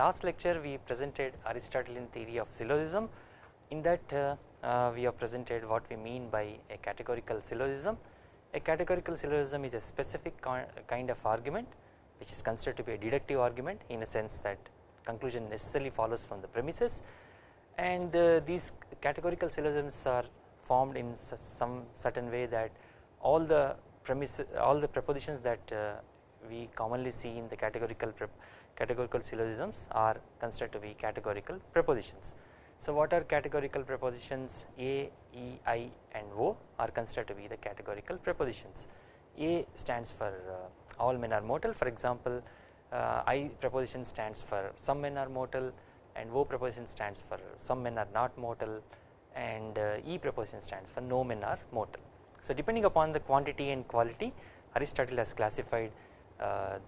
last lecture we presented Aristotelian theory of syllogism in that uh, uh, we have presented what we mean by a categorical syllogism. A categorical syllogism is a specific kind of argument which is considered to be a deductive argument in a sense that conclusion necessarily follows from the premises and uh, these categorical syllogisms are formed in some certain way that all the premises all the propositions that uh, we commonly see in the categorical categorical syllogisms are considered to be categorical propositions. So what are categorical propositions A, E, I and O are considered to be the categorical propositions. A stands for uh, all men are mortal for example uh, I proposition stands for some men are mortal and O proposition stands for some men are not mortal and uh, E proposition stands for no men are mortal. So depending upon the quantity and quality Aristotle has classified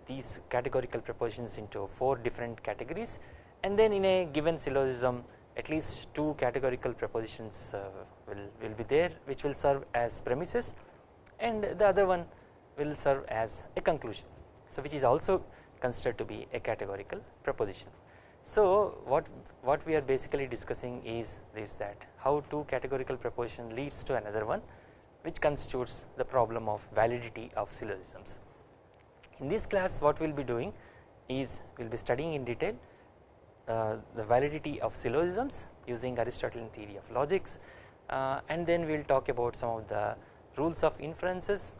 these categorical propositions into 4 different categories and then in a given syllogism at least 2 categorical propositions uh, will, will be there which will serve as premises and the other one will serve as a conclusion. So which is also considered to be a categorical proposition. So what, what we are basically discussing is this that how two categorical proposition leads to another one which constitutes the problem of validity of syllogisms. In this class what we will be doing is we will be studying in detail uh, the validity of syllogisms using Aristotelian theory of logics uh, and then we will talk about some of the rules of inferences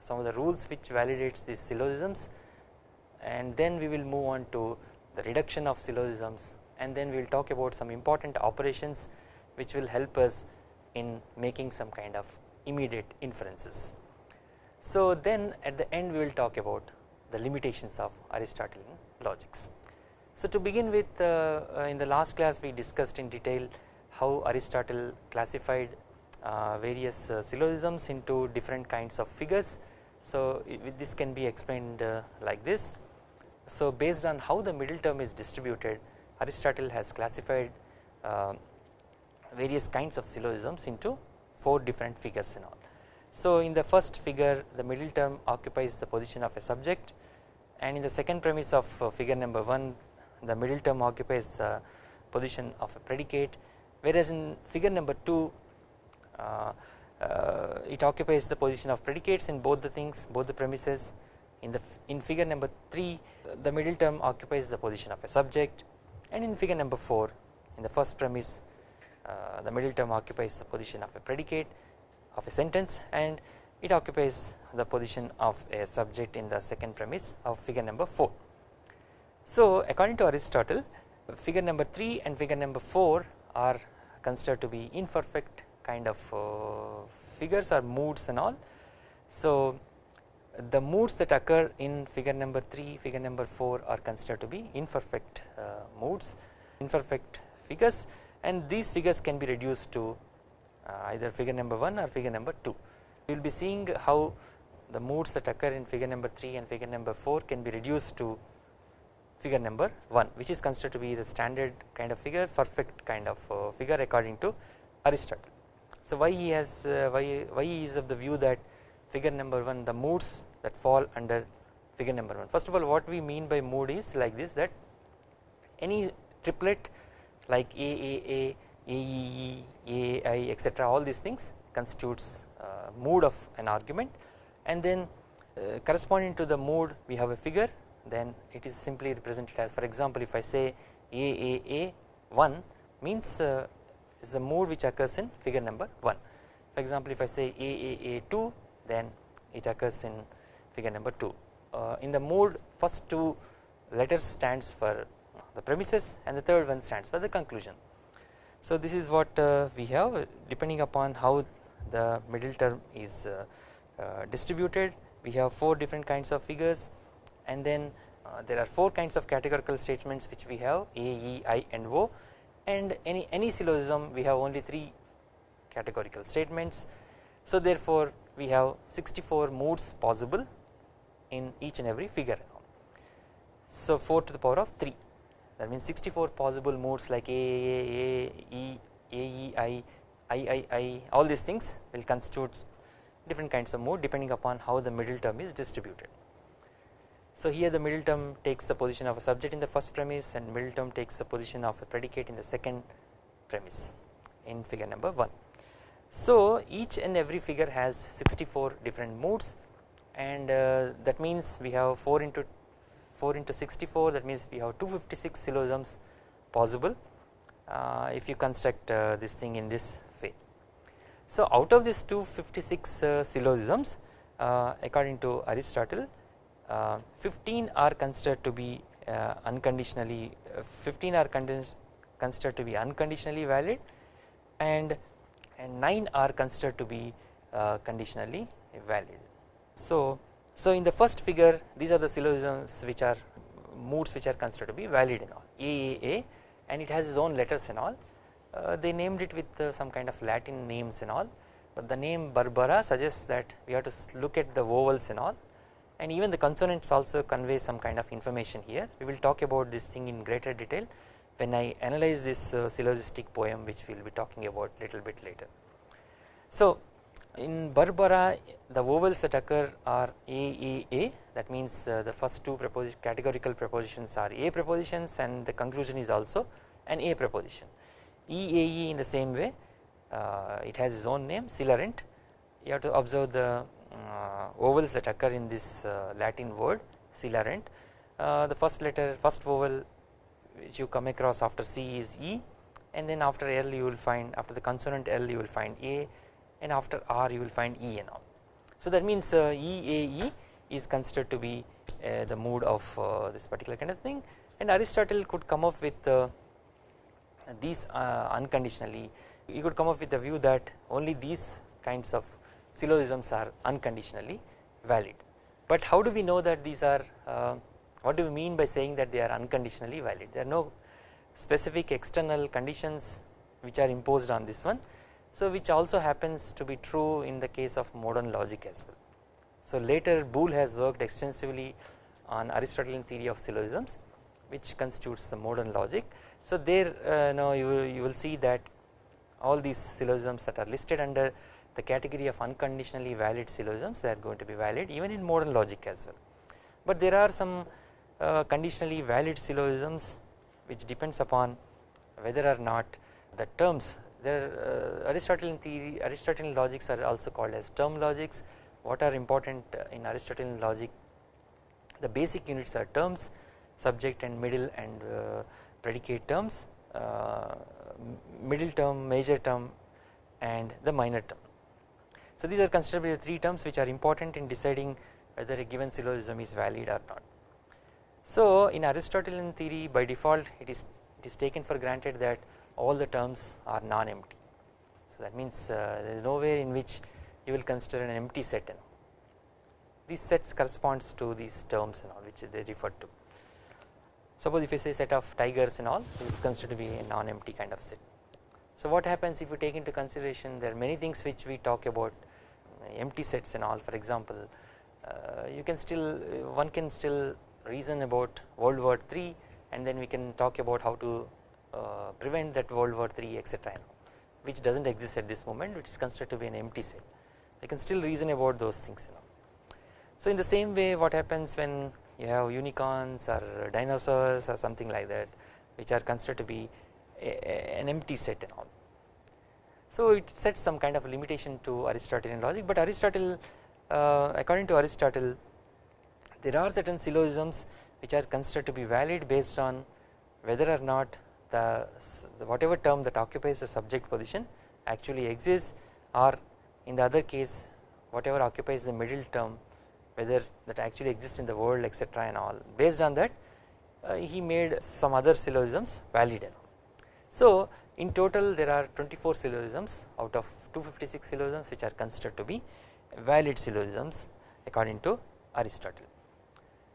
some of the rules which validates these syllogisms and then we will move on to the reduction of syllogisms and then we will talk about some important operations which will help us in making some kind of immediate inferences. So then at the end we will talk about the limitations of Aristotelian logics. So to begin with uh, uh, in the last class we discussed in detail how Aristotle classified uh, various uh, syllogisms into different kinds of figures. So this can be explained uh, like this. So based on how the middle term is distributed Aristotle has classified uh, various kinds of syllogisms into 4 different figures and all. So in the first figure the middle term occupies the position of a subject and in the second premise of uh, figure number 1 the middle term occupies the position of a predicate whereas in figure number 2 uh, uh, it occupies the position of predicates in both the things both the premises. In the in figure number 3 the middle term occupies the position of a subject and in figure number 4 in the first premise uh, the middle term occupies the position of a predicate of a sentence and it occupies the position of a subject in the second premise of figure number 4. So according to Aristotle figure number 3 and figure number 4 are considered to be imperfect kind of uh, figures or moods and all. So the moods that occur in figure number 3 figure number 4 are considered to be imperfect uh, moods imperfect figures and these figures can be reduced to either figure number 1 or figure number 2. We will be seeing how the moods that occur in figure number 3 and figure number 4 can be reduced to figure number 1 which is considered to be the standard kind of figure perfect kind of uh, figure according to Aristotle. So why he has uh, why, why he is of the view that figure number 1 the moods that fall under figure number 1 first of all what we mean by mood is like this that any triplet like AAA AEE, AI etc all these things constitutes uh, mood of an argument. And then uh, corresponding to the mood we have a figure. Then it is simply represented as for example if I say AAA1 means uh, is a mood which occurs in figure number 1 for example if I say AAA2 then it occurs in figure number 2 uh, in the mood first two letters stands for the premises and the third one stands for the conclusion so this is what uh, we have depending upon how the middle term is uh, uh, distributed we have 4 different kinds of figures and then uh, there are 4 kinds of categorical statements which we have A, E, I and O and any, any syllogism we have only 3 categorical statements. So therefore we have 64 modes possible in each and every figure. So 4 to the power of 3 that means 64 possible modes like A, A, A, E, A, E, I, I, I, I all these things will constitute different kinds of mode depending upon how the middle term is distributed. So here the middle term takes the position of a subject in the first premise and middle term takes the position of a predicate in the second premise in figure number 1. So each and every figure has 64 different modes and uh, that means we have 4 into 4 into 64 that means we have 256 syllogisms possible uh, if you construct uh, this thing in this way. So out of these 256 uh, syllogisms uh, according to Aristotle uh, 15 are considered to be uh, unconditionally 15 are considered to be unconditionally valid and, and 9 are considered to be conditionally valid. So, so in the first figure these are the syllogisms which are moods which are considered to be valid and all. AAA and it has its own letters and all. Uh, they named it with uh, some kind of Latin names and all. But the name Barbara suggests that we have to look at the vowels and all. And even the consonants also convey some kind of information here. We will talk about this thing in greater detail when I analyze this uh, syllogistic poem which we will be talking about little bit later. So in Barbara the vowels that occur are A that means uh, the first two categorical prepositions are A prepositions and the conclusion is also an A preposition. E A E in the same way uh, it has its own name Celarent you have to observe the uh, vowels that occur in this Latin word Celarent the first letter first vowel which you come across after C is E and then after L you will find after the consonant L you will find A and after R you will find E and all. So that means uh, EAE is considered to be uh, the mood of uh, this particular kind of thing and Aristotle could come up with uh, these uh, unconditionally he could come up with the view that only these kinds of syllogisms are unconditionally valid. But how do we know that these are uh, what do we mean by saying that they are unconditionally valid there are no specific external conditions which are imposed on this one so which also happens to be true in the case of modern logic as well. So later Boole has worked extensively on Aristotelian theory of syllogisms which constitutes the modern logic. So there uh, now you will, you will see that all these syllogisms that are listed under the category of unconditionally valid syllogisms they are going to be valid even in modern logic as well. But there are some uh, conditionally valid syllogisms which depends upon whether or not the terms there uh, Aristotelian theory Aristotelian logics are also called as term logics what are important uh, in Aristotelian logic the basic units are terms subject and middle and uh, predicate terms uh, middle term major term and the minor term. So these are considered the three terms which are important in deciding whether a given syllogism is valid or not. So in Aristotelian theory by default it is it is taken for granted that all the terms are non-empty. So that means uh, there is nowhere in which you will consider an empty set and these sets corresponds to these terms and all which they refer to. Suppose if you say set of tigers and all it is considered to be a non-empty kind of set. So what happens if you take into consideration there are many things which we talk about empty sets and all for example uh, you can still one can still reason about World War 3 and then we can talk about how to uh, prevent that World War 3 etc which does not exist at this moment which is considered to be an empty set I can still reason about those things you know. So in the same way what happens when you have unicorns or dinosaurs or something like that which are considered to be a, a, an empty set and all. So it sets some kind of limitation to Aristotelian logic but Aristotle uh, according to Aristotle there are certain syllogisms which are considered to be valid based on whether or not the, the whatever term that occupies the subject position actually exists or in the other case whatever occupies the middle term whether that actually exists in the world etc and all based on that uh, he made some other syllogisms valid. So in total there are 24 syllogisms out of 256 syllogisms which are considered to be valid syllogisms according to Aristotle.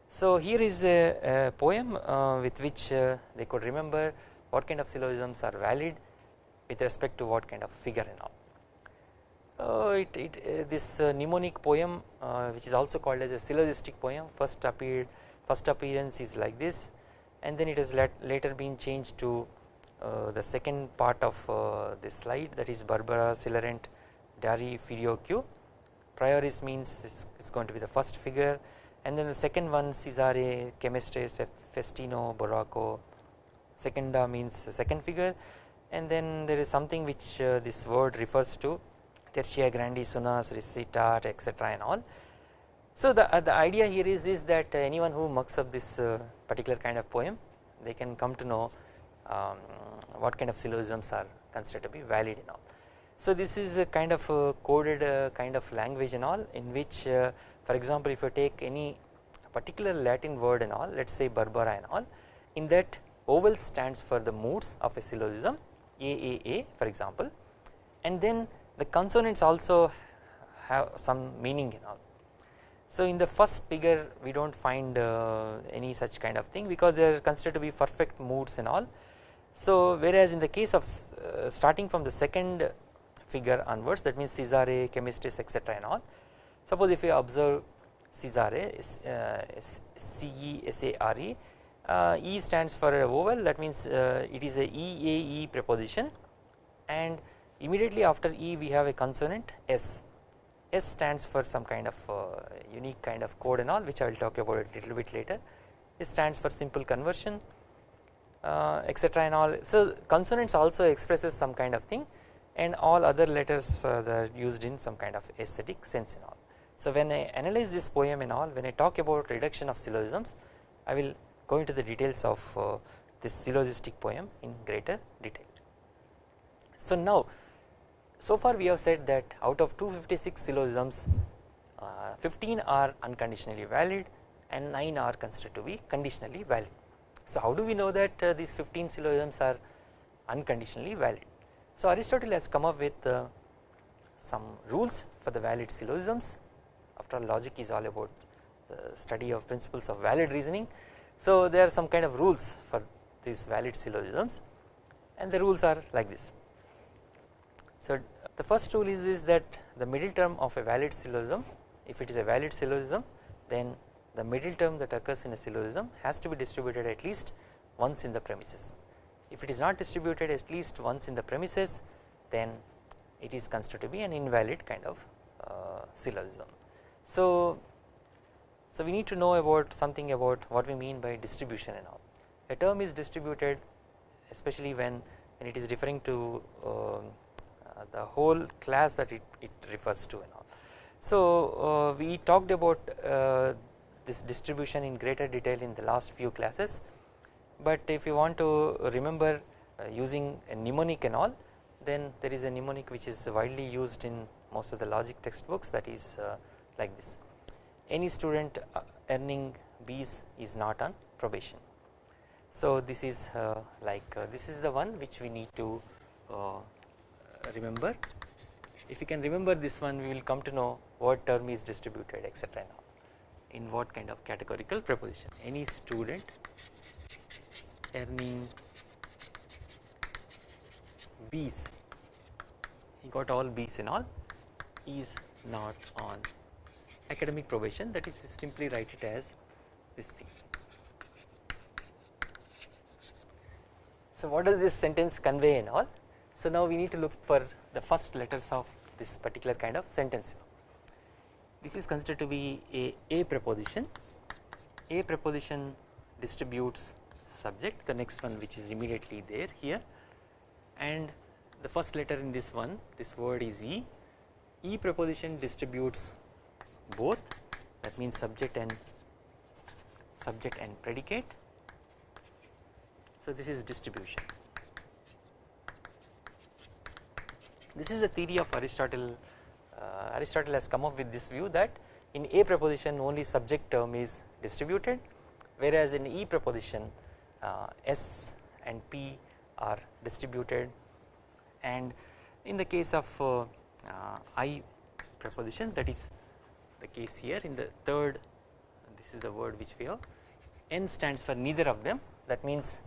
So here is a, a poem uh, with which uh, they could remember what kind of syllogisms are valid with respect to what kind of figure and all. Uh, it, it uh, this uh, mnemonic poem uh, which is also called as a syllogistic poem first appeared first appearance is like this and then it has later been changed to uh, the second part of uh, this slide that is Barbara Celarent Darii Ferioque. Prioris means it's, going to be the first figure and then the second one Cesare, Camestres, Festino, Baroco, secunda means second figure and then there is something which uh, this word refers to Tertia grandis Sunas, Recitat etc and all. So the, uh, the idea here is, is that anyone who mucks up this uh, particular kind of poem they can come to know um, what kind of syllogisms are considered to be valid and all. So this is a kind of a coded uh, kind of language and all in which uh, for example if you take any particular Latin word and all let us say Barbara and all in that vowel stands for the moods of a syllogism AAA for example and then the consonants also have some meaning in all. So in the first figure we do not find uh, any such kind of thing because they are considered to be perfect moods and all. So whereas in the case of uh, starting from the second figure onwards that means Cesare, Camestres etc and all suppose if you observe Cesare uh, C E S A R E uh, E stands for a vowel that means uh, it is a E A E preposition. And immediately after E we have a consonant S. S stands for some kind of uh, unique kind of code and all which I will talk about a little bit later. It stands for simple conversion uh, etc and all. So consonants also expresses some kind of thing. And all other letters uh, are used in some kind of aesthetic sense and all. So when I analyze this poem and all when I talk about reduction of syllogisms I will go into the details of uh, this syllogistic poem in greater detail. So now so far we have said that out of 256 syllogisms uh, 15 are unconditionally valid and 9 are considered to be conditionally valid. So how do we know that uh, these 15 syllogisms are unconditionally valid? So Aristotle has come up with uh, some rules for the valid syllogisms after all logic is all about the study of principles of valid reasoning so there are some kind of rules for these valid syllogisms and the rules are like this. So the first rule is this that the middle term of a valid syllogism if it is a valid syllogism then the middle term that occurs in a syllogism has to be distributed at least once in the premises. If it is not distributed at least once in the premises then it is considered to be an invalid kind of uh, syllogism. So so we need to know about something about what we mean by distribution and all. A term is distributed especially when, when it is referring to uh, uh, the whole class that it, it refers to and all. So uh, we talked about uh, this distribution in greater detail in the last few classes but if you want to remember uh, using a mnemonic and all then there is a mnemonic which is widely used in most of the logic textbooks that is uh, like this any student uh, earning B's is not on probation. So this is uh, like uh, this is the one which we need to remember. If you can remember this one we will come to know what term is distributed etc in what kind of categorical preposition? Any student earning B's he got all B's and all is not on academic probation that is simply write it as this thing. So what does this sentence convey and all? So now we need to look for the first letters of this particular kind of sentence. This is considered to be a a preposition. A preposition distributes subject the next one which is immediately there here and the first letter in this one this word is E. E preposition distributes both that means subject and subject and predicate. So this is distribution. This is the theory of Aristotle. Uh, Aristotle has come up with this view that in A proposition only subject term is distributed whereas in E proposition uh, S and P are distributed and in the case of uh, uh I proposition that is the case here. In the third this is the word which we have. N stands for neither of them. That means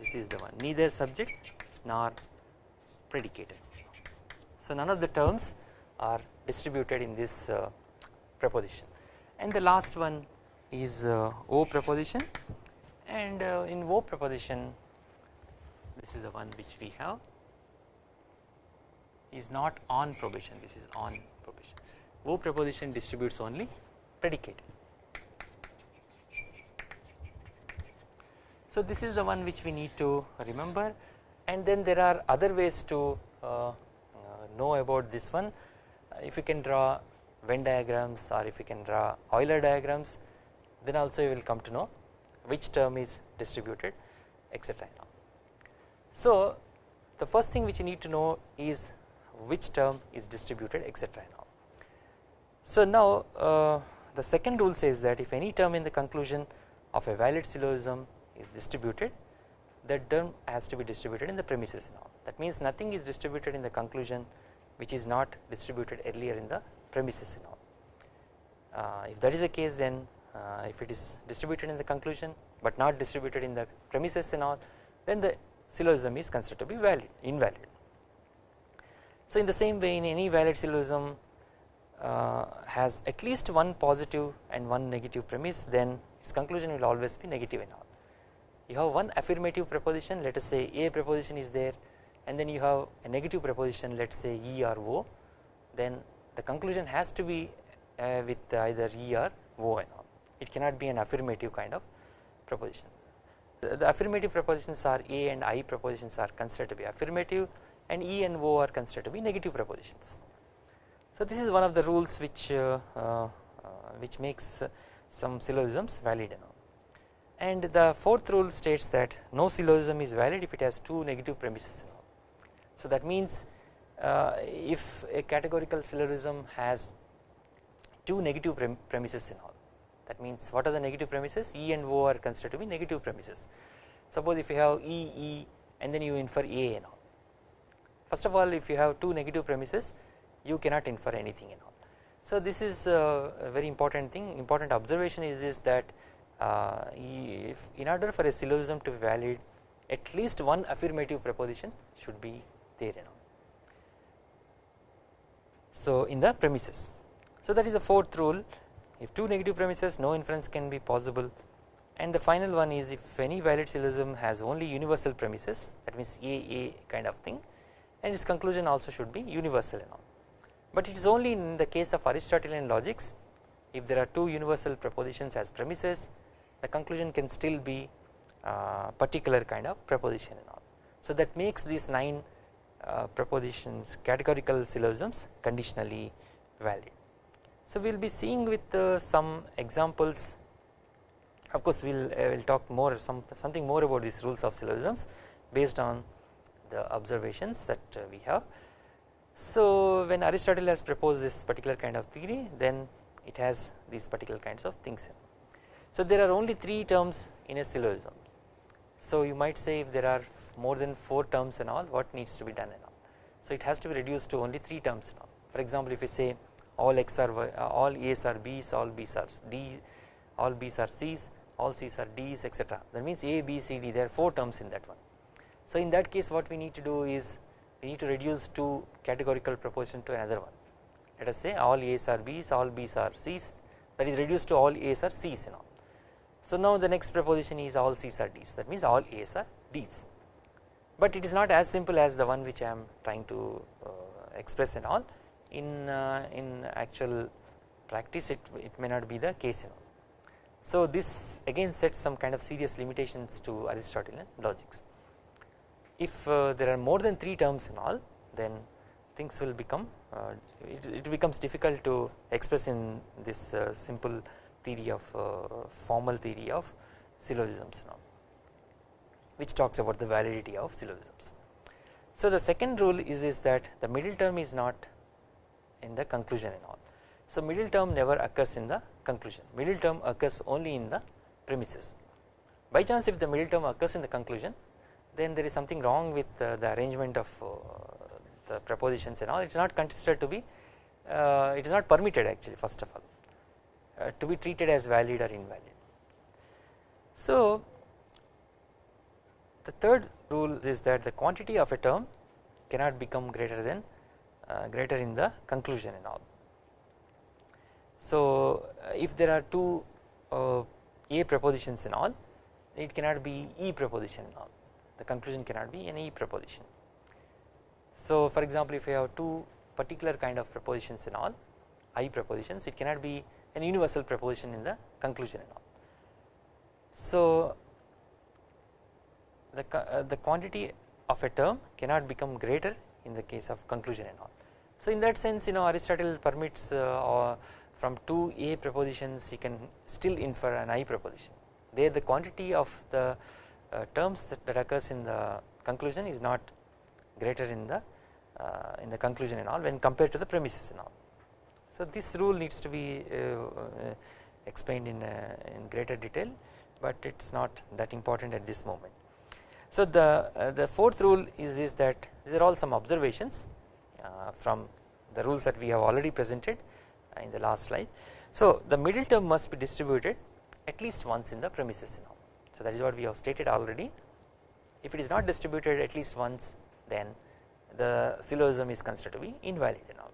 this is the one. Neither subject nor predicated. So none of the terms are distributed in this uh, preposition. And the last one is uh, O preposition. And uh, in O preposition this is the one which we have. Is not on probation. This is on O proposition distributes only predicate. So this is the one which we need to remember and then there are other ways to uh, uh know about this one uh, if you can draw Venn diagrams or if you can draw Euler diagrams then also you will come to know which term is distributed etc. So the first thing which you need to know is which term is distributed etc. So now uh, the second rule says that if any term in the conclusion of a valid syllogism is distributed that term has to be distributed in the premises now that means nothing is distributed in the conclusion which is not distributed earlier in the premises now. Uh, if that is the case then uh, if it is distributed in the conclusion but not distributed in the premises and all then the syllogism is considered to be valid invalid. So in the same way in any valid syllogism uh, has at least one positive and one negative premise then its conclusion will always be negative and all. You have one affirmative proposition let us say A proposition is there and then you have a negative proposition let us say E or O then the conclusion has to be uh, with either E or O and all it cannot be an affirmative kind of proposition. The, the affirmative propositions are A and I propositions are considered to be affirmative and E and O are considered to be negative propositions. So this is one of the rules which uh, uh, which makes some syllogisms valid and all. And the fourth rule states that no syllogism is valid if it has two negative premises and all. So that means uh, if a categorical syllogism has two negative prem premises and all that means what are the negative premises? E and O are considered to be negative premises. Suppose if you have E E and then you infer A and all. First of all if you have two negative premises you cannot infer anything and all. So this is a very important thing. Important observation is is that uh, if in order for a syllogism to be valid at least one affirmative proposition should be there you all. So in the premises. So that is the fourth rule. If two negative premises no inference can be possible. And the final one is if any valid syllogism has only universal premises that means A A kind of thing and its conclusion also should be universal and all but it is only in the case of Aristotelian logics if there are two universal propositions as premises the conclusion can still be uh, particular kind of proposition and all. So that makes these 9 uh, propositions categorical syllogisms conditionally valid. So we will be seeing with uh, some examples of course we will uh, will talk more some something more about these rules of syllogisms based on the observations that uh, we have. So when Aristotle has proposed this particular kind of theory then it has these particular kinds of things so there are only 3 terms in a syllogism. So you might say if there are more than 4 terms and all what needs to be done and all. So it has to be reduced to only 3 terms and all. For example if you say all x are y, uh, all a's are b's, all b's are d, all b's are c's, all c's are d's etc. That means a, b, c, d there are 4 terms in that one. So in that case what we need to do is we need to reduce two categorical proposition to another one. Let us say all a's are b's, all b's are c's that is reduced to all a's are c's and all. So now the next proposition is all C's are D's that means all A's are D's but it is not as simple as the one which I am trying to uh, express and all in uh, in actual practice it, it may not be the case all. So this again sets some kind of serious limitations to Aristotelian logics. If uh, there are more than 3 terms in all then things will become uh, it, it, becomes difficult to express in this uh, simple theory of formal theory of syllogisms which talks about the validity of syllogisms. So the second rule is, is that the middle term is not in the conclusion and all. So middle term never occurs in the conclusion, middle term occurs only in the premises. By chance if the middle term occurs in the conclusion then there is something wrong with the arrangement of uh, the propositions and all it is not considered to be uh, it is not permitted actually first of all uh, to be treated as valid or invalid. So the third rule is that the quantity of a term cannot become greater than uh, greater in the conclusion and all. So if there are two uh, A propositions and all it cannot be E proposition and all the conclusion cannot be an E proposition. So for example if you have two particular kind of propositions and all I propositions it cannot be an universal proposition in the conclusion and all. So the, uh, the quantity of a term cannot become greater in the case of conclusion and all. So in that sense you know Aristotle permits uh, from two A propositions you can still infer an I proposition there the quantity of the terms that, that, occurs in the conclusion is not greater in the uh, in the conclusion and all when compared to the premises and all. So this rule needs to be uh, uh, explained in, in greater detail but it is not that important at this moment. So the, the fourth rule is, is that these are all some observations from the rules that we have already presented in the last slide. So the middle term must be distributed at least once in the premises and all. So that is what we have stated already if it is not distributed at least once then the syllogism is considered to be invalid and all.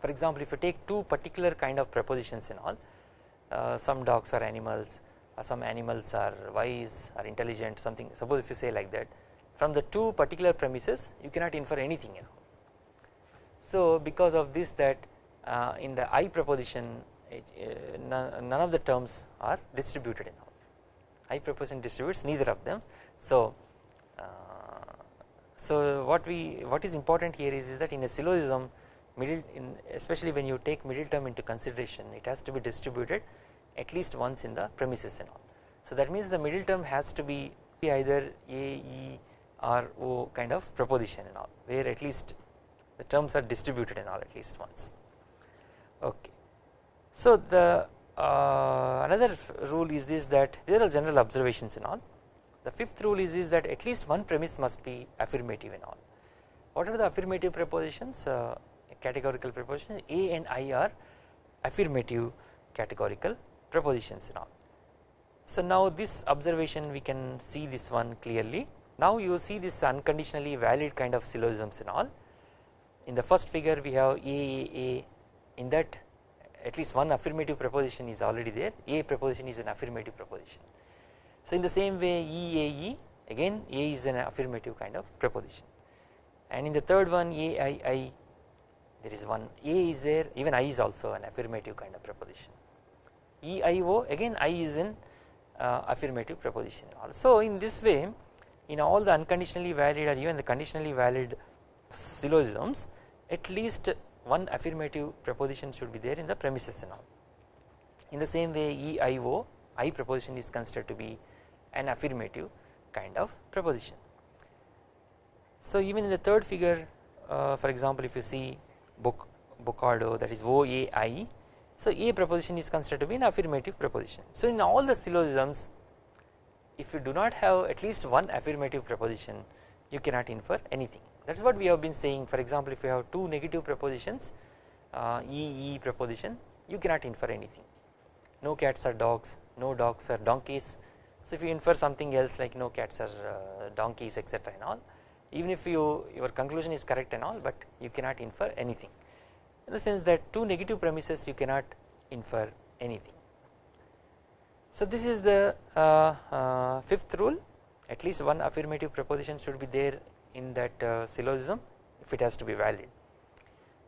For example if you take two particular kind of prepositions and all uh, some dogs are animals uh, some animals are wise or intelligent something suppose if you say like that from the two particular premises you cannot infer anything you know. So because of this that uh, in the I proposition uh, none, none, of the terms are distributed in proposition distributes neither of them so uh, so what we what is important here is, is that in a syllogism middle in especially when you take middle term into consideration it has to be distributed at least once in the premises and all. So that means the middle term has to be either A, E or O kind of proposition and all where at least the terms are distributed and all at least once okay. So the uh, another rule is this that there are general observations and all. The fifth rule is, is that at least one premise must be affirmative and all. What are the affirmative prepositions? Uh, categorical prepositions? A and I are affirmative categorical prepositions and all. So now this observation we can see this one clearly. Now you see this unconditionally valid kind of syllogisms and all. In the first figure we have A A A. In that at least one affirmative proposition is already there. A proposition is an affirmative proposition. So in the same way E A E again A is an affirmative kind of proposition. And in the third one A I I there is one A is there even I is also an affirmative kind of proposition. EIO again I is an uh, affirmative proposition so in this way in all the unconditionally valid or even the conditionally valid syllogisms at least one affirmative preposition should be there in the premises and all. In the same way EIO I is considered to be an affirmative kind of preposition. So even in the third figure uh, for example if you see book Bocardo that is OAI so A preposition is considered to be an affirmative preposition. So in all the syllogisms if you do not have at least one affirmative preposition you cannot infer anything that is what we have been saying. For example if you have two negative prepositions uh, E E preposition you cannot infer anything. No cats are dogs no dogs are donkeys. So if you infer something else like no cats are uh, donkeys etc and all even if you your conclusion is correct and all but you cannot infer anything. In the sense that two negative premises you cannot infer anything. So this is the uh, uh, fifth rule. At least one affirmative proposition should be there in that uh, syllogism if it has to be valid.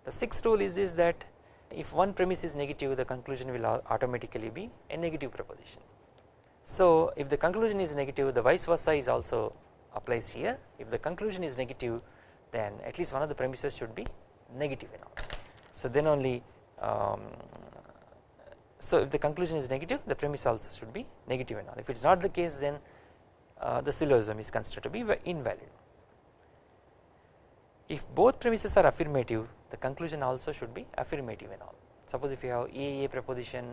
The sixth rule is this that if one premise is negative the conclusion will automatically be a negative proposition. So if the conclusion is negative the vice versa is also applies here if the conclusion is negative then at least one of the premises should be negative all. So then only um, so if the conclusion is negative the premise also should be negative and all if it is not the case then uh, the syllogism is considered to be invalid. If both premises are affirmative the conclusion also should be affirmative and all suppose if you have AAA preposition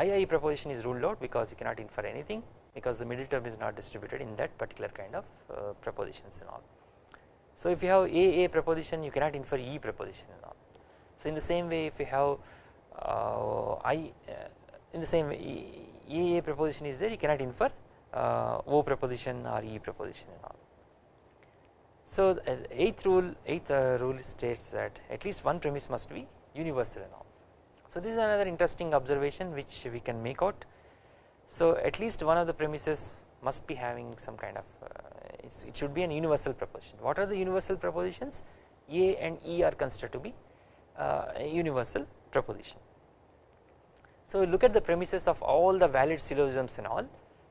II proposition is ruled out because you cannot infer anything because the middle term is not distributed in that particular kind of uh, prepositions and all. So if you have AA proposition you cannot infer E proposition and all so in the same way if you have uh, I uh, in the same way EA proposition is there you cannot infer uh, O proposition or E proposition and all. So the eighth rule eighth rule states that at least one premise must be universal and all. So this is another interesting observation which we can make out. So at least one of the premises must be having some kind of uh, it should be an universal proposition. What are the universal propositions? A and E are considered to be uh, universal proposition. So look at the premises of all the valid syllogisms and all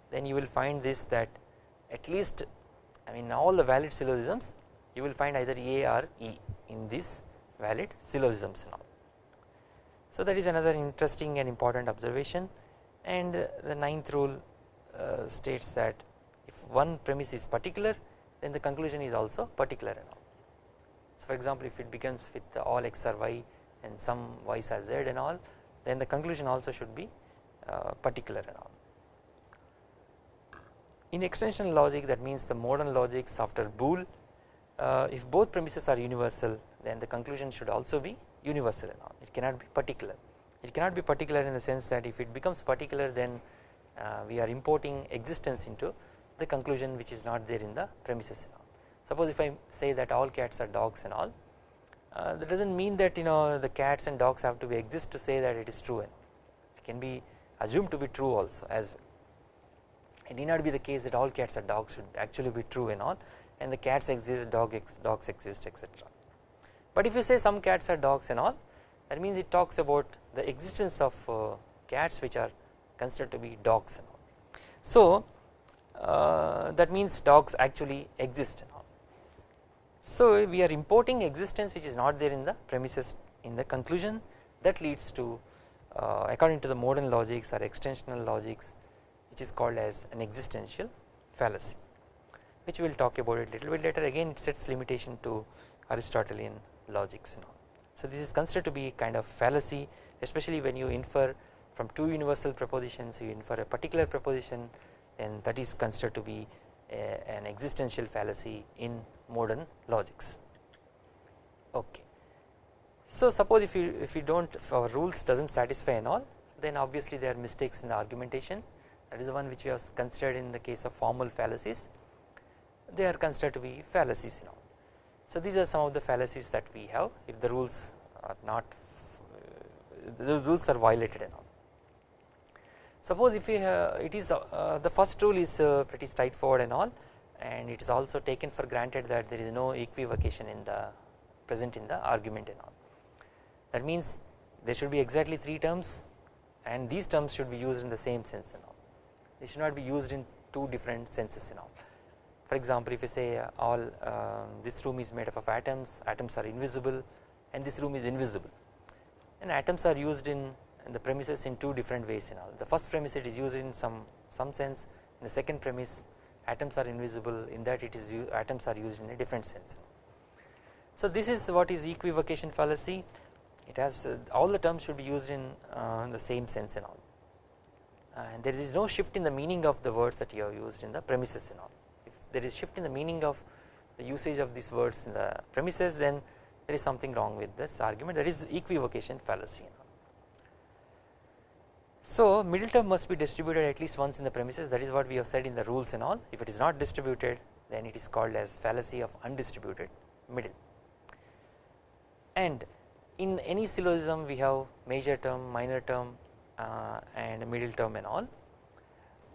then you will find this that at least I mean all the valid syllogisms you will find either A or E in these valid syllogisms now. So that is another interesting and important observation and the ninth rule uh, states that if one premise is particular then the conclusion is also particular and all. So for example if it begins with all x are y and some y's are z and all then the conclusion also should be uh, particular and all. In extension logic that means the modern logics after Boole uh, if both premises are universal then the conclusion should also be universal and all. It cannot be particular. It cannot be particular in the sense that if it becomes particular then uh, we are importing existence into the conclusion which is not there in the premises and all. Suppose if I say that all cats are dogs and all uh, that does not mean that you know the cats and dogs have to be exist to say that it is true and it can be assumed to be true also as well it need not be the case that all cats are dogs should actually be true and all and the cats exist dog ex, dogs exist etc. But if you say some cats are dogs and all that means it talks about the existence of uh, cats which are considered to be dogs and all. So uh, that means dogs actually exist and all. So we are importing existence which is not there in the premises in the conclusion that leads to uh, according to the modern logics or extensional logics which is called as an existential fallacy which we will talk about it little bit later again it sets limitation to Aristotelian logics and all. So this is considered to be kind of fallacy especially when you infer from two universal propositions you infer a particular proposition then that is considered to be a, an existential fallacy in modern logics okay. So suppose if you if you do not our rules does not satisfy and all then obviously there are mistakes in the argumentation that is the one which we have considered in the case of formal fallacies they are considered to be fallacies know. So these are some of the fallacies that we have if the rules are not the rules are violated and all. Suppose if we have, it is uh, the first rule is uh, pretty straightforward and all and it is also taken for granted that there is no equivocation in the present in the argument and all. That means there should be exactly 3 terms and these terms should be used in the same sense and all they should not be used in two different senses and all. For example if you say uh, all um, this room is made up of atoms, atoms are invisible and this room is invisible and atoms are used in, in the premises in two different ways and all. The first premise it is used in some, some sense in the second premise atoms are invisible in that it is atoms are used in a different sense. So this is what is equivocation fallacy it has uh, all the terms should be used in uh, the same sense and all and there is no shift in the meaning of the words that you have used in the premises and all. If there is shift in the meaning of the usage of these words in the premises then there is something wrong with this argument. That is equivocation fallacy. So middle term must be distributed at least once in the premises. That is what we have said in the rules and all. If it is not distributed then it is called as fallacy of undistributed middle. And in any syllogism we have major term minor term uh, and middle term and all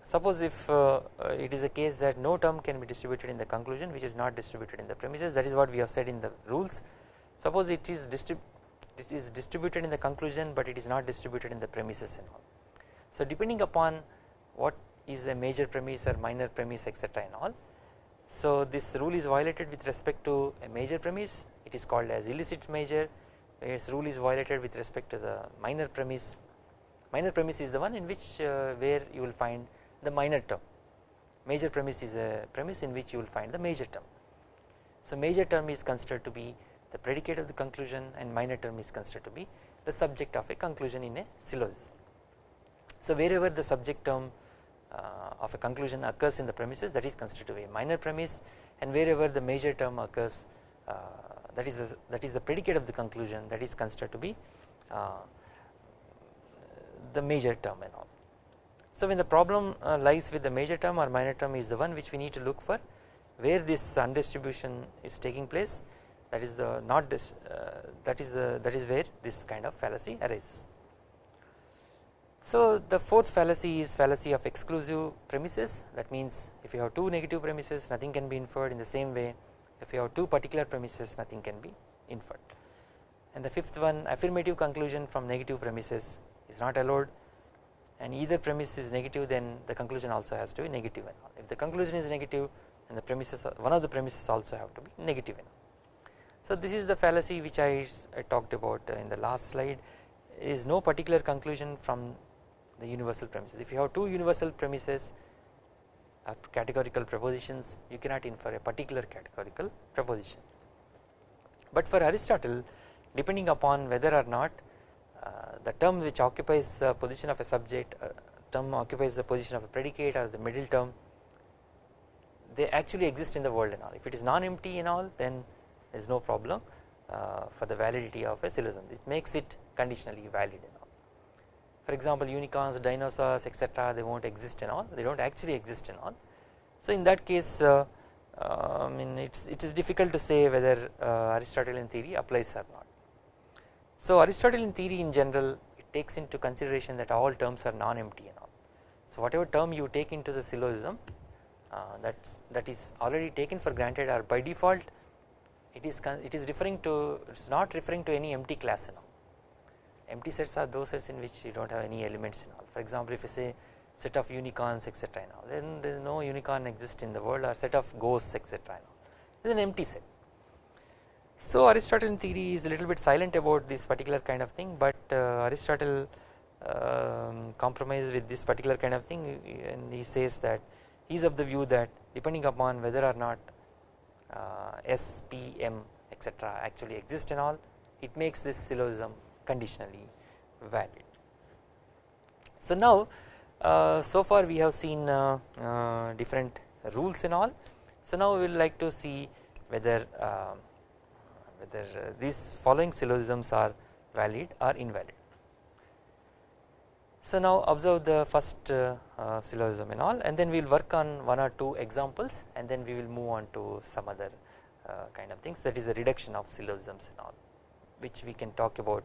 Suppose if uh, uh, it is a case that no term can be distributed in the conclusion which is not distributed in the premises that is what we have said in the rules. Suppose it is, distrib it is distributed in the conclusion but it is not distributed in the premises and all. So depending upon what is a major premise or minor premise etc and all. So this rule is violated with respect to a major premise it is called as illicit major whereas rule is violated with respect to the minor premise minor premise is the one in which uh, where you will find the minor term major premise is a premise in which you will find the major term. So major term is considered to be the predicate of the conclusion and minor term is considered to be the subject of a conclusion in a syllogism. So wherever the subject term uh, of a conclusion occurs in the premises that is considered to be a minor premise and wherever the major term occurs uh, that is the, that is the predicate of the conclusion that is considered to be uh, the major term and all. So when the problem uh, lies with the major term or minor term is the one which we need to look for where this undistribution is taking place that is the not this uh, that is the that is where this kind of fallacy arises. So the fourth fallacy is fallacy of exclusive premises that means if you have two negative premises nothing can be inferred in the same way if you have two particular premises nothing can be inferred and the fifth one affirmative conclusion from negative premises is not allowed and either premise is negative then the conclusion also has to be negative and. If the conclusion is negative and the premises one of the premises also have to be negative and. So this is the fallacy which I, I talked about in the last slide is no particular conclusion from the universal premises. If you have two universal premises or categorical propositions you cannot infer a particular categorical proposition. But for Aristotle depending upon whether or not uh, the term which occupies the position of a subject uh, term occupies the position of a predicate or the middle term they actually exist in the world and all if it is non-empty and all then there is no problem uh, for the validity of a syllogism it makes it conditionally valid and all. For example unicorns dinosaurs etc they won't exist and all they do not actually exist and all. So in that case uh, uh, I mean it's, it is difficult to say whether uh, Aristotelian theory applies or not. So Aristotelian theory in general it takes into consideration that all terms are non-empty and all. So whatever term you take into the syllogism uh, that that is already taken for granted or by default it is it is referring to it is not referring to any empty class and all empty sets are those sets in which you do not have any elements and all for example if you say set of unicorns etc and all then there is no unicorn exist in the world or set of ghosts etc and all it is an empty set. So Aristotelian theory is a little bit silent about this particular kind of thing but uh, Aristotle um, compromise with this particular kind of thing and he says that he is of the view that depending upon whether or not uh, S, P, M etc actually exist and all it makes this syllogism conditionally valid. So now uh, so far we have seen uh, uh, different rules and all so now we will like to see whether uh, whether these following syllogisms are valid or invalid. So now observe the first uh, uh, syllogism and all and then we will work on one or two examples and then we will move on to some other uh, kind of things that is the reduction of syllogisms and all which we can talk about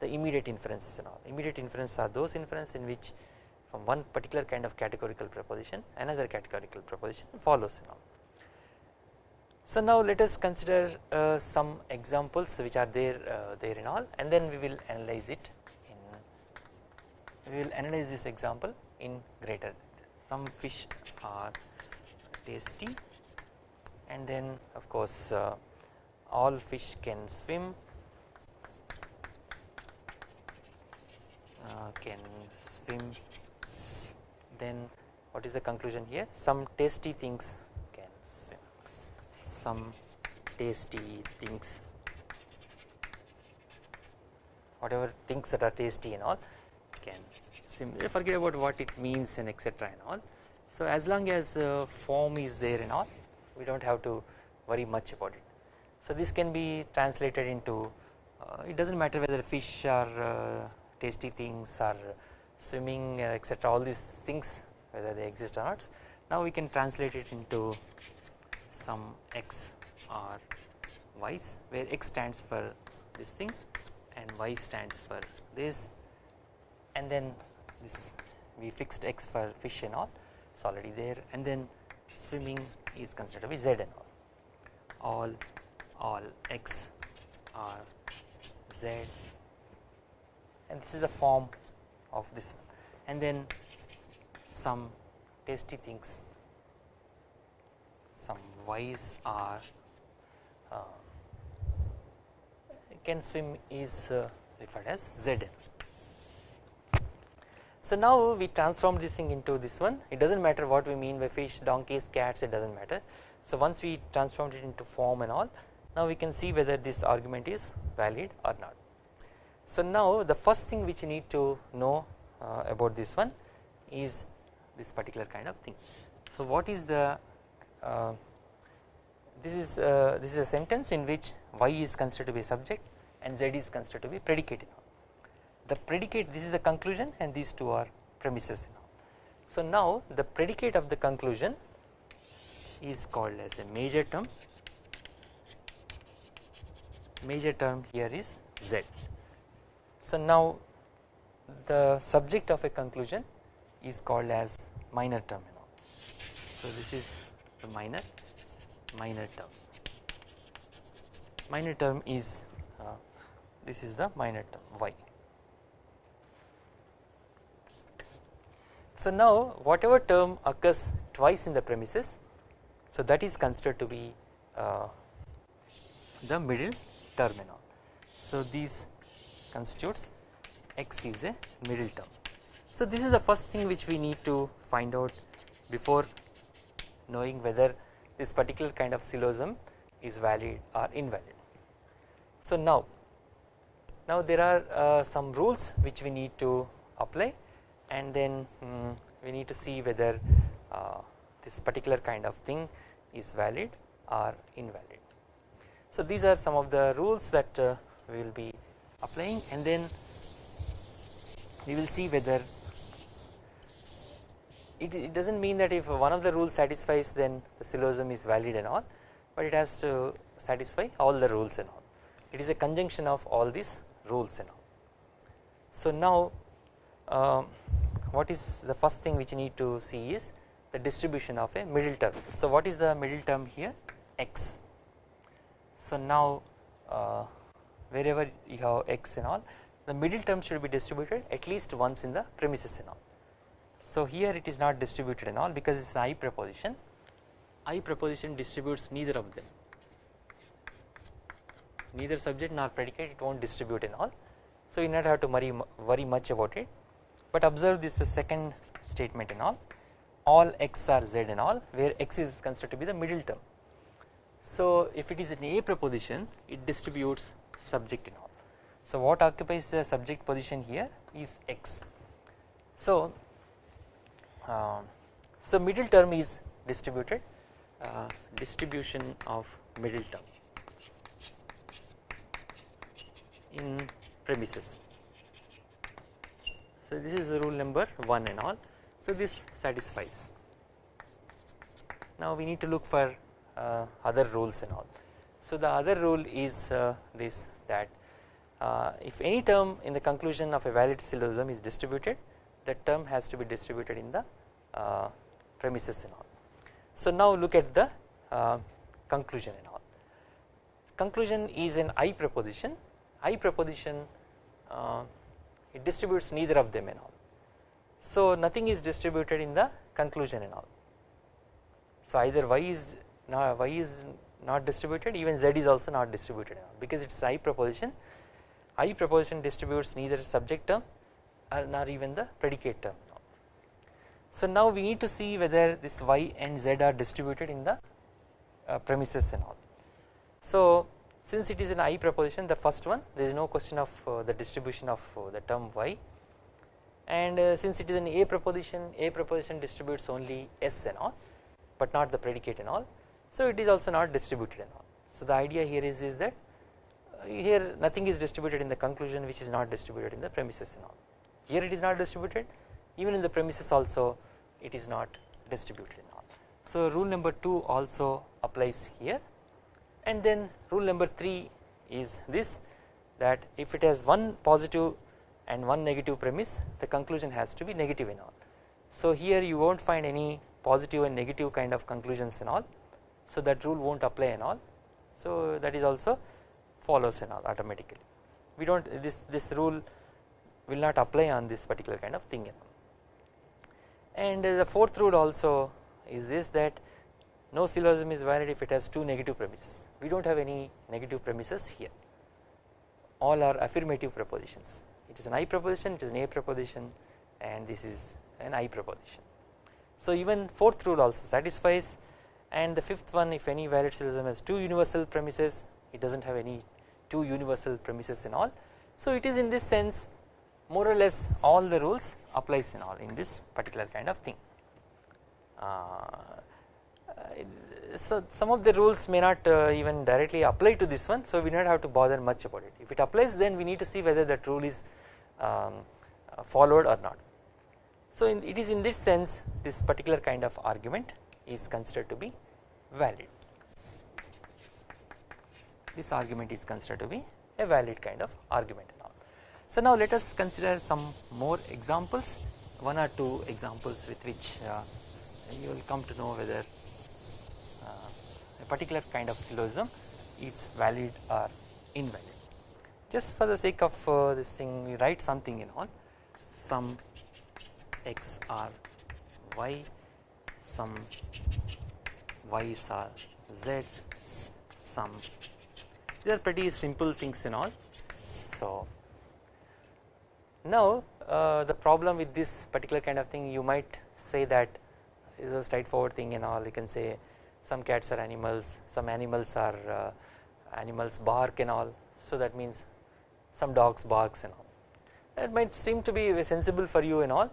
the immediate inferences and all. Immediate inferences are those inferences in which from one particular kind of categorical proposition another categorical proposition follows and all. So now let us consider uh, some examples which are there uh, there in all and then we will analyze it we will analyze this example in greater some fish are tasty and then of course uh, all fish can swim uh, can swim. Then what is the conclusion here? Some tasty things some tasty things whatever things that are tasty and all can simply forget about what it means and etc and all. So as long as uh, form is there and all we do not have to worry much about it. So this can be translated into uh, it does not matter whether fish are uh, tasty things or swimming uh, etc all these things whether they exist or not. Now we can translate it into some x or y's where x stands for this thing and y stands for this. And then this we fixed x for fish and all it is already there. And then swimming is considered to be z and all. All all x are z. And this is the form of this one. And then some tasty things some y's are uh, can swim is uh, referred as zn so now we transform this thing into this one it does not matter what we mean by fish donkeys cats it does not matter. So once we transformed it into form and all now we can see whether this argument is valid or not. So now the first thing which you need to know uh, about this one is this particular kind of thing. So what is the this is uh, this is a sentence in which y is considered to be a subject and z is considered to be predicate the predicate this is the conclusion and these two are premises. So now the predicate of the conclusion is called as a major term. Major term here is z. So now the subject of a conclusion is called as minor term. So this is the minor minor term minor term is uh, this is the minor term y So now whatever term occurs twice in the premises so that is considered to be uh, the middle terminal. So these constitutes x is a middle term. So this is the first thing which we need to find out before knowing whether this particular kind of syllogism is valid or invalid. So now, now there are uh, some rules which we need to apply and then um, we need to see whether uh, this particular kind of thing is valid or invalid. So these are some of the rules that uh, we will be applying and then we will see whether it, it does not mean that if one of the rules satisfies then the syllogism is valid and all but it has to satisfy all the rules and all it is a conjunction of all these rules and all. So now um, what is the first thing which you need to see is the distribution of a middle term. So what is the middle term here x. So now uh, wherever you have x and all the middle term should be distributed at least once in the premises and all. So here it is not distributed and all because it is I proposition I proposition distributes neither of them neither subject nor predicate it will not distribute and all. So you not have to worry, worry much about it but observe this the second statement and all all x are z and all where x is considered to be the middle term. So if it is an A proposition it distributes subject and all. So what occupies the subject position here is x. So so middle term is distributed uh, distribution of middle term in premises. So this is rule number 1 and all so this satisfies. Now we need to look for uh, other rules and all. So the other rule is uh, this that uh, if any term in the conclusion of a valid syllogism is distributed that term has to be distributed in the uh, premises and all. So now look at the uh, conclusion and all. Conclusion is an I proposition, I proposition uh, it distributes neither of them and all. So nothing is distributed in the conclusion and all. So either y is not y is not distributed even z is also not distributed because it is I proposition I proposition distributes neither subject term or nor even the predicate term. So now we need to see whether this y and z are distributed in the uh, premises and all. So since it is an I proposition the first one there is no question of uh, the distribution of uh, the term y and uh, since it is an A proposition A proposition distributes only S and all but not the predicate and all so it is also not distributed and all. So the idea here is, is that uh, here nothing is distributed in the conclusion which is not distributed in the premises and all here it is not distributed. Even in the premises also it is not distributed in all. So rule number 2 also applies here. And then rule number 3 is this that if it has one positive and one negative premise the conclusion has to be negative in all. So here you will not find any positive and negative kind of conclusions in all. So that rule will not apply in all. So that is also follows in all automatically. We do not this this rule will not apply on this particular kind of thing and the fourth rule also is this that no syllogism is valid if it has two negative premises. We do not have any negative premises here. All are affirmative propositions. It is an I proposition it is an A proposition and this is an I proposition. So even fourth rule also satisfies. And the fifth one if any valid syllogism has two universal premises it does not have any two universal premises and all. So it is in this sense more or less all the rules applies in all in this particular kind of thing. Uh, so some of the rules may not uh, even directly apply to this one so we do not have to bother much about it if it applies then we need to see whether that rule is um, followed or not. So in, it is in this sense this particular kind of argument is considered to be valid this argument is considered to be a valid kind of argument. So now let us consider some more examples one or two examples with which uh, you will come to know whether uh, a particular kind of syllogism is valid or invalid. Just for the sake of uh, this thing we write something in all some x are y some y's are z's some these are pretty simple things in all so now uh, the problem with this particular kind of thing you might say that is a straightforward thing and all. You can say some cats are animals some animals are uh, animals bark and all. So that means some dogs barks and all. That might seem to be sensible for you and all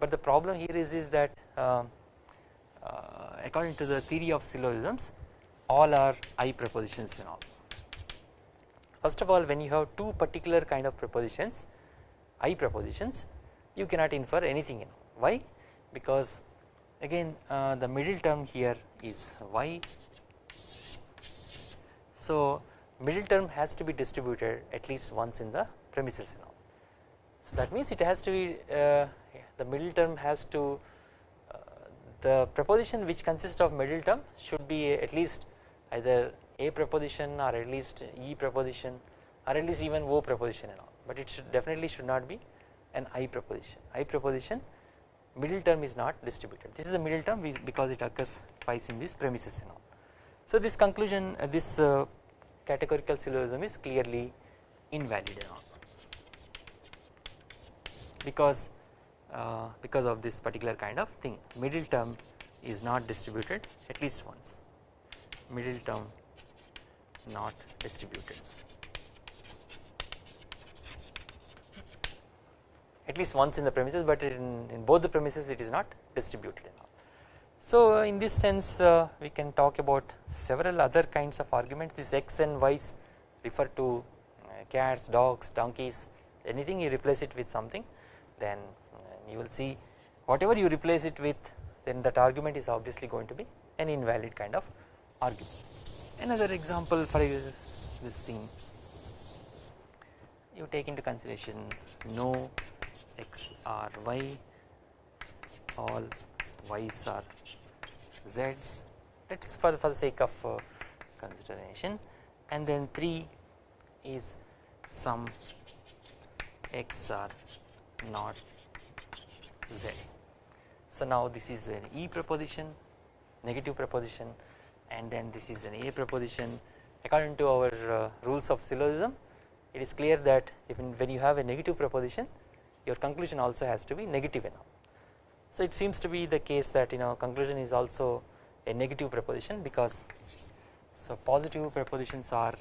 but the problem here is is that uh, uh, according to the theory of syllogisms all are I prepositions and all. First of all when you have two particular kind of prepositions I propositions you cannot infer anything in why? Because again uh, the middle term here is y. So middle term has to be distributed at least once in the premises all so that means it has to be uh, the middle term has to uh, the proposition which consists of middle term should be at least either a proposition or at least e proposition or at least even o proposition and all but it should definitely should not be an i proposition i proposition middle term is not distributed. This is the middle term because it occurs twice in these premises and all. So this conclusion uh, this uh, categorical syllogism is clearly invalid and all. Because uh, because of this particular kind of thing. Middle term is not distributed at least once. Middle term not distributed at least once in the premises but in, in both the premises it is not distributed enough. so in this sense uh, we can talk about several other kinds of arguments. This x and y's refer to uh, cats dogs donkeys. Anything you replace it with something then uh, you will see whatever you replace it with then that argument is obviously going to be an invalid kind of argument. Another example for this thing. You take into consideration no x or y all y's are z. Let us for, for the sake of uh, consideration. And then 3 is some x are not z. So now this is an e proposition negative proposition and then this is an a proposition according to our uh, rules of syllogism it is clear that even when you have a negative preposition your conclusion also has to be negative enough. So it seems to be the case that you know conclusion is also a negative preposition because so positive prepositions are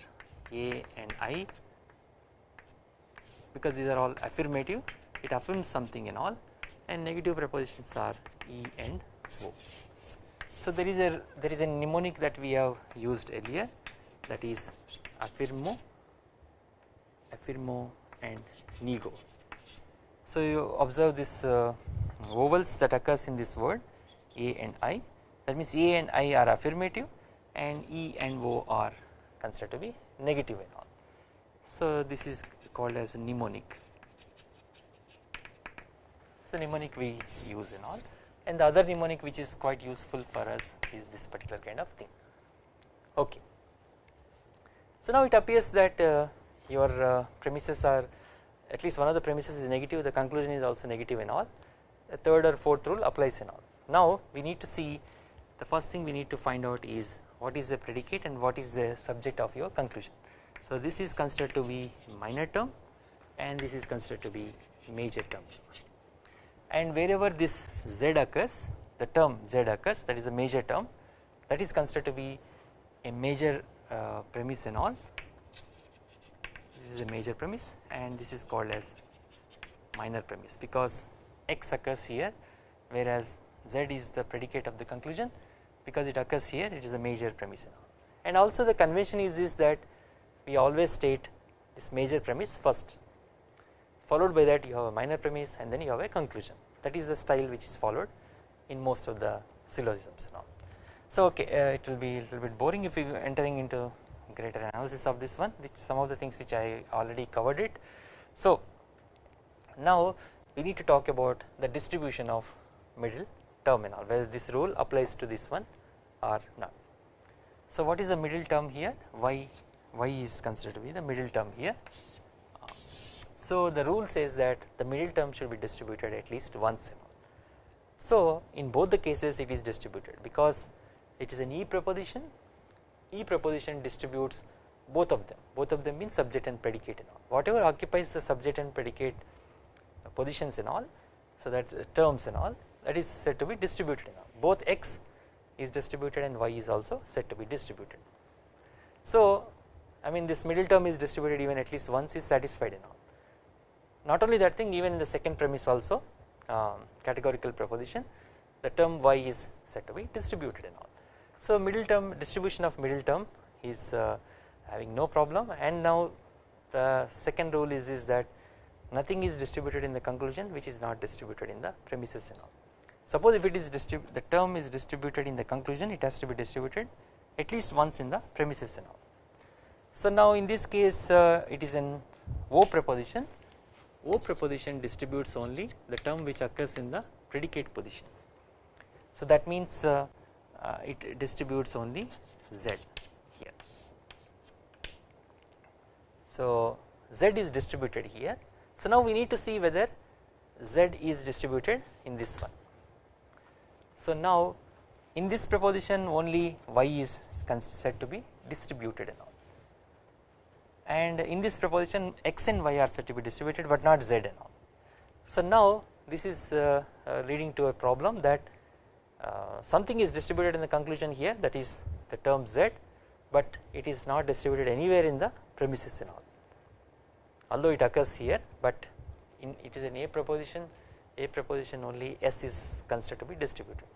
a and i because these are all affirmative it affirms something and all and negative prepositions are e and o. So there is a there is a mnemonic that we have used earlier that is affirmo affirmo and nego so you observe this uh, vowels that occurs in this word a and i that means a and i are affirmative and e and o are considered to be negative and all. So this is called as mnemonic. So mnemonic we use and all and the other mnemonic which is quite useful for us is this particular kind of thing. Okay. So now it appears that uh, your uh, premises are at least one of the premises is negative the conclusion is also negative and all the third or fourth rule applies in all. Now we need to see the first thing we need to find out is what is the predicate and what is the subject of your conclusion. So this is considered to be minor term and this is considered to be major term and wherever this z occurs the term z occurs that is the major term that is considered to be a major uh, premise and all is a major premise and this is called as minor premise because x occurs here whereas z is the predicate of the conclusion. Because it occurs here it is a major premise and also the convention is this that we always state this major premise first followed by that you have a minor premise and then you have a conclusion. That is the style which is followed in most of the syllogisms and all. So okay uh, it will be a little bit boring if you entering into greater analysis of this one which some of the things which I already covered it. So now we need to talk about the distribution of middle terminal whether this rule applies to this one or not. So what is the middle term here y y is considered to be the middle term here. So the rule says that the middle term should be distributed at least once. So in both the cases it is distributed because it is an E proposition, E proposition distributes both of them, both of them means subject and predicate and all whatever occupies the subject and predicate positions and all so that terms and all that is said to be distributed and all both x is distributed and y is also said to be distributed. So I mean this middle term is distributed even at least once is satisfied and all not only that thing even in the second premise also um, categorical proposition the term y is said to be distributed and all. So middle term distribution of middle term is uh, having no problem and now the second rule is, is that nothing is distributed in the conclusion which is not distributed in the premises and all. Suppose if it is the term is distributed in the conclusion it has to be distributed at least once in the premises and all. So now in this case uh, it is an O proposition O proposition distributes only the term which occurs in the predicate position. So that means uh, uh, it distributes only Z here. So Z is distributed here. So now we need to see whether Z is distributed in this one. So now in this proposition only Y is said to be distributed and all and in this proposition x and y are said to be distributed but not z and all. So now this is uh, uh, leading to a problem that uh, something is distributed in the conclusion here that is the term z but it is not distributed anywhere in the premises and all although it occurs here but in it is an a proposition a proposition only s is considered to be distributed.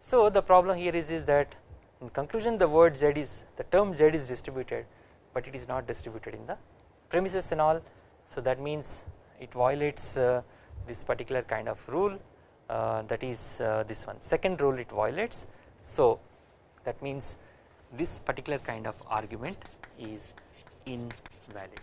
So the problem here is, is that in conclusion the word z is the term z is distributed but it is not distributed in the premises and all. So that means it violates uh, this particular kind of rule that is uh, this one second rule it violates. So that means this particular kind of argument is invalid.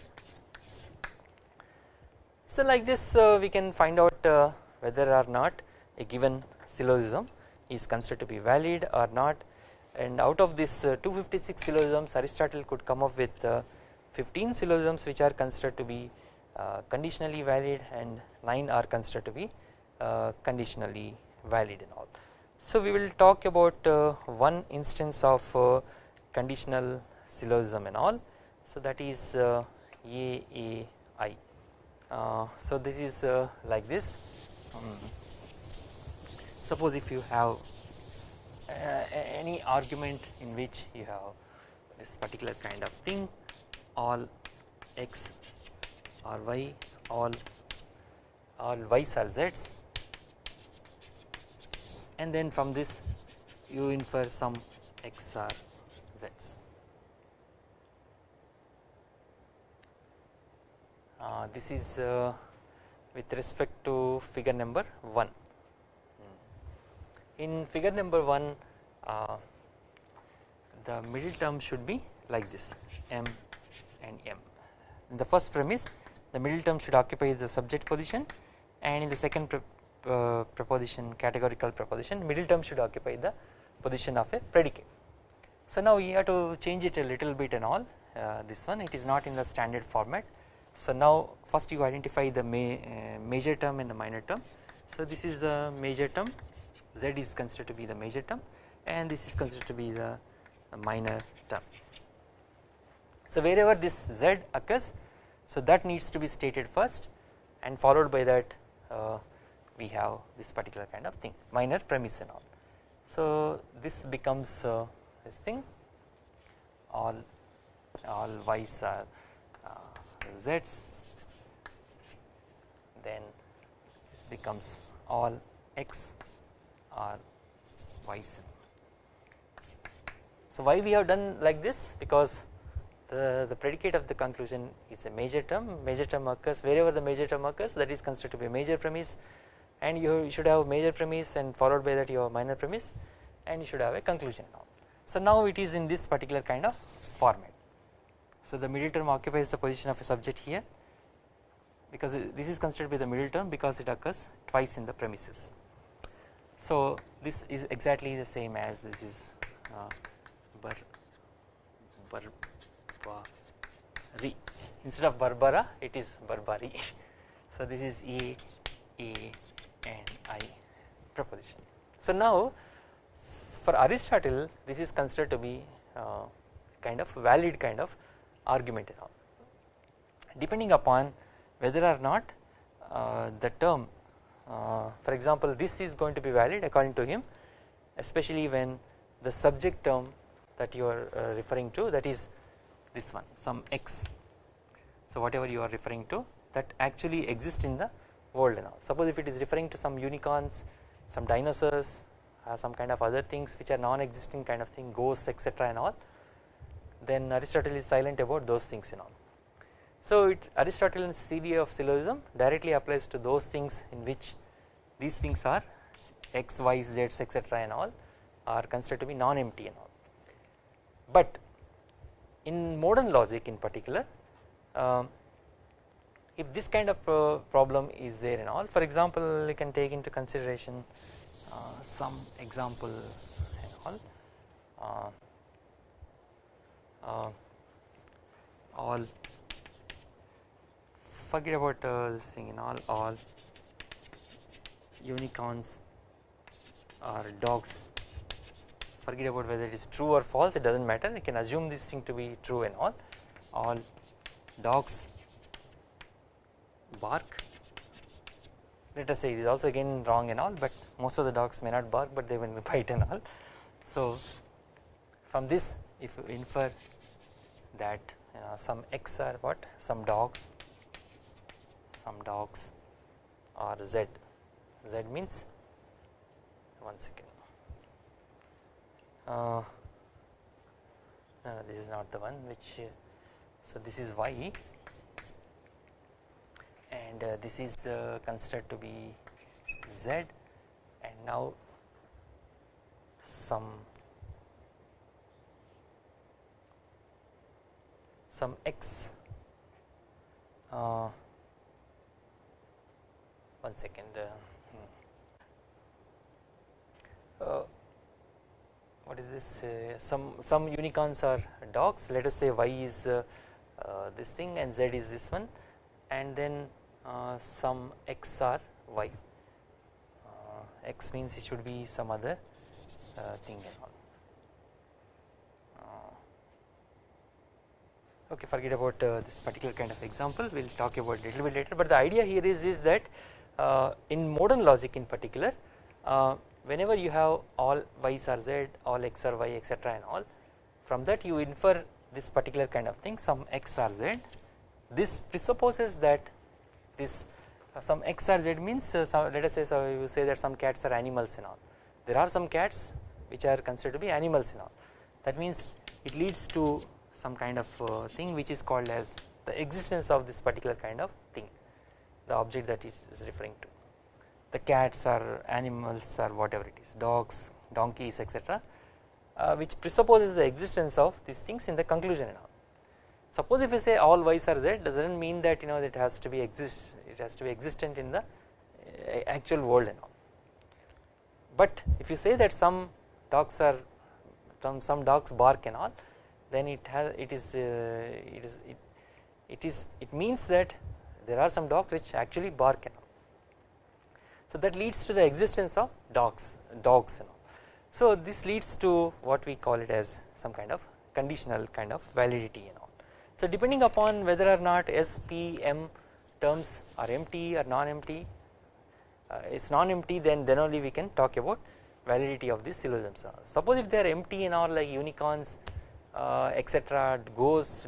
So like this uh, we can find out uh, whether or not a given syllogism is considered to be valid or not and out of this uh, 256 syllogisms Aristotle could come up with uh, 15 syllogisms which are considered to be uh, conditionally valid and 9 are considered to be conditionally valid and all. So we will talk about one instance of conditional syllogism and all so that is AAI. Uh, so this is uh, like this um, suppose if you have uh, any argument in which you have this particular kind of thing all x or y all all y's are z's and then from this you infer some x or z's. Uh, this is uh, with respect to figure number 1 in figure number 1 uh, the middle term should be like this m and m. In the first premise the middle term should occupy the subject position and in the second uh, proposition categorical proposition middle term should occupy the position of a predicate. So now we have to change it a little bit and all uh, this one it is not in the standard format. So now first you identify the uh, major term and the minor term. So this is the major term z is considered to be the major term and this is considered to be the minor term. So wherever this z occurs so that needs to be stated first and followed by that uh, we have this particular kind of thing minor premise and all. So this becomes uh, this thing. All all y's are uh, z's. Then this becomes all x are y's. So why we have done like this? Because the, the predicate of the conclusion is a major term. Major term occurs wherever the major term occurs that is considered to be a major premise and you should have major premise and followed by that you have minor premise and you should have a conclusion now. So now it is in this particular kind of format. So the middle term occupies the position of a subject here because this is considered to be the middle term because it occurs twice in the premises. So this is exactly the same as this is uh, bar, barbari instead of barbara it is barbari. so this is a a and i proposition. So now for Aristotle this is considered to be uh, kind of valid kind of argument depending upon whether or not uh, the term uh, for example this is going to be valid according to him especially when the subject term that you are uh, referring to that is this one some x so whatever you are referring to that actually exists in the world now suppose if it is referring to some unicorns some dinosaurs uh, some kind of other things which are non-existing kind of thing ghosts etc and all then Aristotle is silent about those things and all. So it Aristotle's theory of syllogism directly applies to those things in which these things are x, y, z etc and all are considered to be non-empty and all. But in modern logic in particular um, if this kind of uh, problem is there and all for example you can take into consideration uh, some example and all. Uh, uh, all. Forget about uh, this thing and all. All unicorns or dogs. Forget about whether it is true or false it does not matter. You can assume this thing to be true and all. All dogs bark. Let us say it is also again wrong and all but most of the dogs may not bark but they will bite and all. So from this if you infer that uh, some x are what? Some dogs. Some dogs or z. Z means one second. Uh, this is not the one which so this is y and uh, this is uh, considered to be z. And now some some x uh, one second uh, hmm. uh, what is this? Uh, some some unicorns are dogs. Let us say y is this thing and z is this one. And then uh, some x or y. Uh, x means it should be some other uh, thing and all. Okay forget about this particular kind of example. We will talk about it a little bit later. But the idea here is is that in modern logic in particular whenever you have all y's or z all x or y etc and all from that you infer this particular kind of thing. Some x or z. This presupposes that this uh, some x or z means uh, so let us say so you say that some cats are animals and all. There are some cats which are considered to be animals and all. That means it leads to some kind of uh, thing which is called as the existence of this particular kind of thing the object that is, is referring to. The cats or animals or whatever it is dogs donkeys etc uh, which presupposes the existence of these things in the conclusion and all Suppose if we say all y's are z does not mean that you know it has to be exist it has to be existent in the uh, actual world and all. But if you say that some dogs are some, some dogs bark and all then it has it is uh, it is it, it is it means that there are some dogs which actually bark and all. So that leads to the existence of dogs dogs and all. So this leads to what we call it as some kind of conditional kind of validity and all. So depending upon whether or not S, P, M terms are empty or non-empty, uh, non-empty then then only we can talk about validity of these syllogisms. Suppose if they are empty and all like unicorns, uh, etc., ghosts,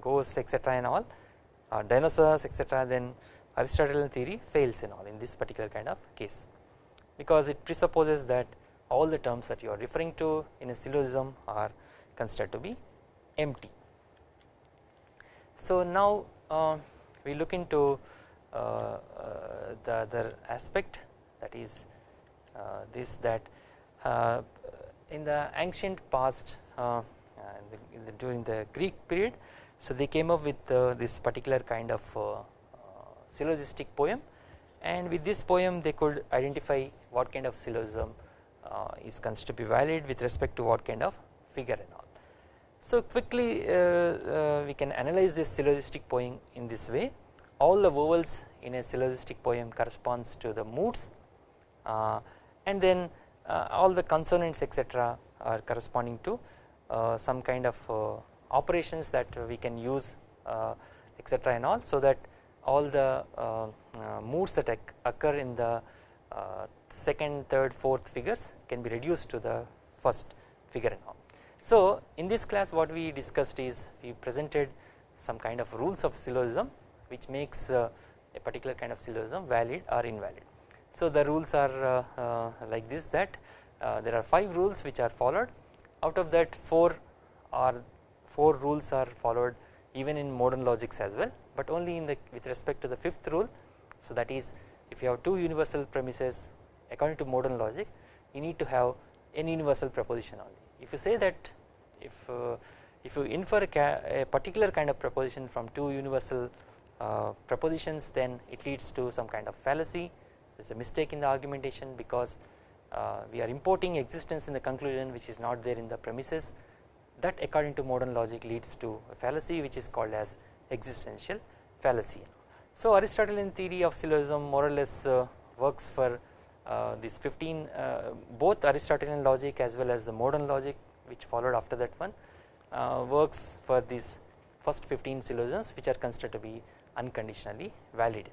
ghosts, etc., and all, uh, dinosaurs, etc., then Aristotelian theory fails in all in this particular kind of case, because it presupposes that all the terms that you are referring to in a syllogism are considered to be empty. So now uh, we look into uh, uh, the other aspect that is uh, this that uh, in the ancient past uh, in the, in the during the Greek period so they came up with this particular kind of syllogistic poem and with this poem they could identify what kind of syllogism is considered to be valid with respect to what kind of figure and all. So quickly uh, uh, we can analyze this syllogistic poem in this way all the vowels in a syllogistic poem corresponds to the moods uh, and then uh, all the consonants etc are corresponding to uh, some kind of uh, operations that we can use etc and all so that all the moods that occur in the second third fourth figures can be reduced to the first figure and all. So in this class what we discussed is we presented some kind of rules of syllogism which makes a particular kind of syllogism valid or invalid. So the rules are uh, uh, like this that uh, there are 5 rules which are followed. Out of that 4 are 4 rules are followed even in modern logics as well but only in the with respect to the fifth rule. So that is if you have two universal premises according to modern logic you need to have an universal proposition only if you say that if uh, if you infer a, a, particular kind of proposition from two universal uh, propositions then it leads to some kind of fallacy there is a mistake in the argumentation because uh, we are importing existence in the conclusion which is not there in the premises that according to modern logic leads to a fallacy which is called as existential fallacy. So Aristotelian theory of syllogism more or less uh, works for uh, these 15 uh, both Aristotelian logic as well as the modern logic which followed after that one uh, works for these first 15 syllogisms which are considered to be unconditionally valid.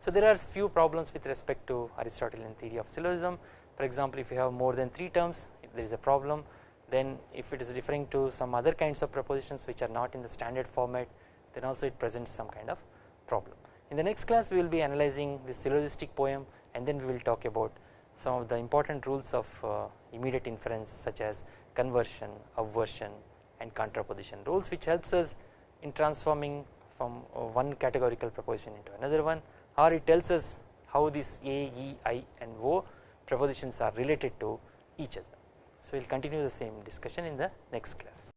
So there are few problems with respect to Aristotelian theory of syllogism for example if you have more than 3 terms there is a problem then if it is referring to some other kinds of propositions which are not in the standard format then also it presents some kind of problem. In the next class we will be analyzing the syllogistic poem and then we will talk about some of the important rules of uh, immediate inference such as conversion, obversion and contraposition rules which helps us in transforming from uh, one categorical proposition into another one or it tells us how these A, E, I and O propositions are related to each other. So we will continue the same discussion in the next class.